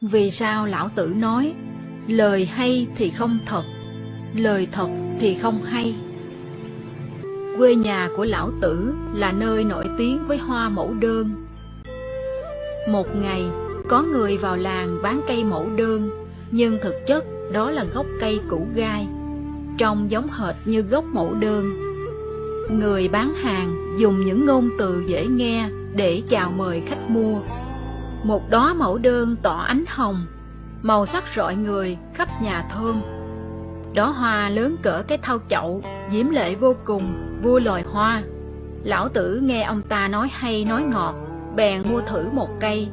Vì sao lão tử nói lời hay thì không thật, lời thật thì không hay? Quê nhà của lão tử là nơi nổi tiếng với hoa mẫu đơn. Một ngày, có người vào làng bán cây mẫu đơn, nhưng thực chất đó là gốc cây củ gai, trông giống hệt như gốc mẫu đơn. Người bán hàng dùng những ngôn từ dễ nghe để chào mời khách mua. Một đó mẫu đơn tỏ ánh hồng, màu sắc rọi người khắp nhà thơm. đó hoa lớn cỡ cái thau chậu, diễm lệ vô cùng, vua loài hoa. Lão tử nghe ông ta nói hay nói ngọt, bèn mua thử một cây.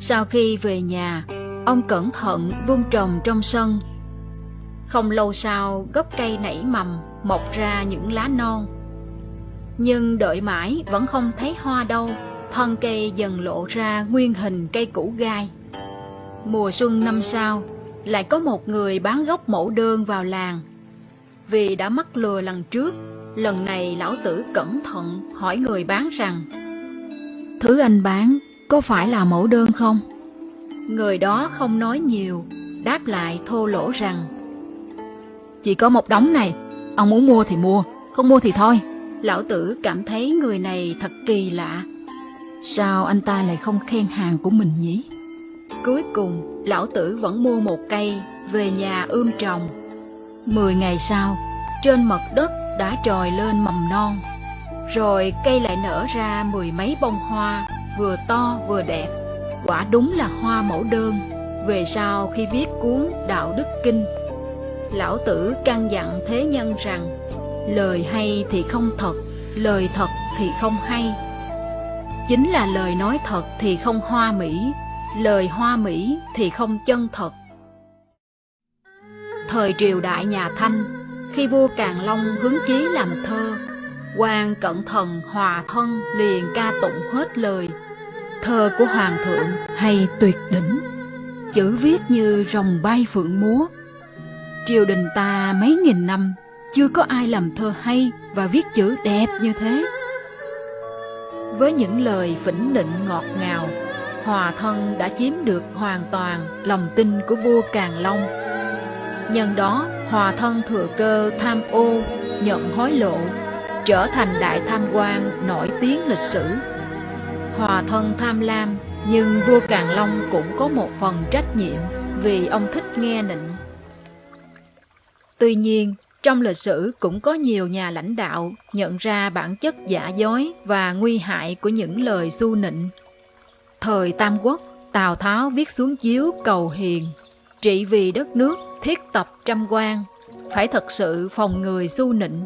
Sau khi về nhà, ông cẩn thận vun trồng trong sân. Không lâu sau, gốc cây nảy mầm, mọc ra những lá non. Nhưng đợi mãi vẫn không thấy hoa đâu, thân cây dần lộ ra nguyên hình cây củ gai. Mùa xuân năm sau, lại có một người bán gốc mẫu đơn vào làng. Vì đã mắc lừa lần trước, lần này lão tử cẩn thận hỏi người bán rằng Thứ anh bán có phải là mẫu đơn không? Người đó không nói nhiều, đáp lại thô lỗ rằng Chỉ có một đống này, ông muốn mua thì mua, không mua thì thôi. Lão tử cảm thấy người này thật kỳ lạ. Sao anh ta lại không khen hàng của mình nhỉ? Cuối cùng, lão tử vẫn mua một cây, về nhà ươm trồng. Mười ngày sau, trên mặt đất đã trồi lên mầm non. Rồi cây lại nở ra mười mấy bông hoa, vừa to vừa đẹp. Quả đúng là hoa mẫu đơn. Về sau khi viết cuốn Đạo Đức Kinh, lão tử căn dặn thế nhân rằng lời hay thì không thật, lời thật thì không hay. Chính là lời nói thật thì không hoa mỹ, lời hoa mỹ thì không chân thật. Thời triều đại nhà Thanh, khi vua Càn Long hứng chí làm thơ, quan cẩn thần hòa thân liền ca tụng hết lời. Thơ của hoàng thượng hay tuyệt đỉnh, chữ viết như rồng bay phượng múa. Triều đình ta mấy nghìn năm chưa có ai làm thơ hay và viết chữ đẹp như thế. Với những lời phỉnh nịnh ngọt ngào, Hòa thân đã chiếm được hoàn toàn lòng tin của vua Càn Long. Nhân đó, Hòa thân thừa cơ tham ô, nhận hối lộ, trở thành đại tham quan nổi tiếng lịch sử. Hòa thân tham lam, nhưng vua Càn Long cũng có một phần trách nhiệm vì ông thích nghe nịnh. Tuy nhiên, trong lịch sử cũng có nhiều nhà lãnh đạo nhận ra bản chất giả dối và nguy hại của những lời su nịnh. Thời Tam Quốc, Tào Tháo viết xuống chiếu cầu hiền, trị vì đất nước thiết tập trăm quan, phải thật sự phòng người su nịnh,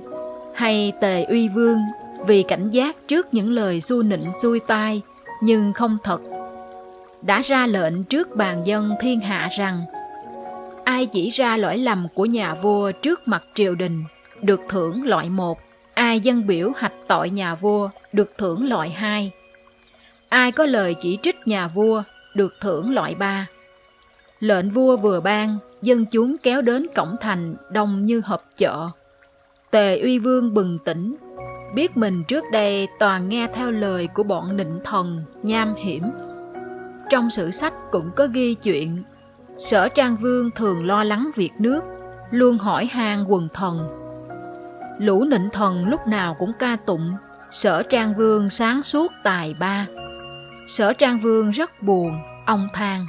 hay Tề Uy Vương vì cảnh giác trước những lời su nịnh xuôi tai nhưng không thật. Đã ra lệnh trước bàn dân thiên hạ rằng ai chỉ ra lỗi lầm của nhà vua trước mặt triều đình được thưởng loại một, ai dân biểu hạch tội nhà vua được thưởng loại hai. Ai có lời chỉ trích nhà vua được thưởng loại ba. Lệnh vua vừa ban, dân chúng kéo đến cổng thành đông như họp chợ. Tề Uy Vương bừng tỉnh, biết mình trước đây toàn nghe theo lời của bọn nịnh thần, nham hiểm. Trong sử sách cũng có ghi chuyện, sở trang vương thường lo lắng việc nước, luôn hỏi han quần thần. Lũ nịnh thần lúc nào cũng ca tụng, sở trang vương sáng suốt tài ba. Sở Trang Vương rất buồn, ông than.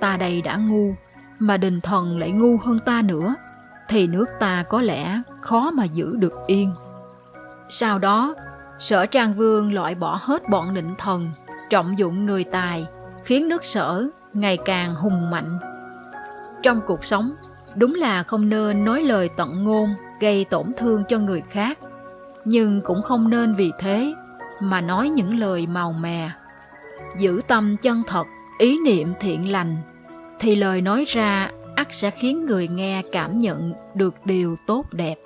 Ta đây đã ngu, mà đình thần lại ngu hơn ta nữa, thì nước ta có lẽ khó mà giữ được yên. Sau đó, sở Trang Vương loại bỏ hết bọn Nịnh thần, trọng dụng người tài, khiến nước sở ngày càng hùng mạnh. Trong cuộc sống, đúng là không nên nói lời tận ngôn gây tổn thương cho người khác, nhưng cũng không nên vì thế mà nói những lời màu mè giữ tâm chân thật, ý niệm thiện lành, thì lời nói ra ắt sẽ khiến người nghe cảm nhận được điều tốt đẹp.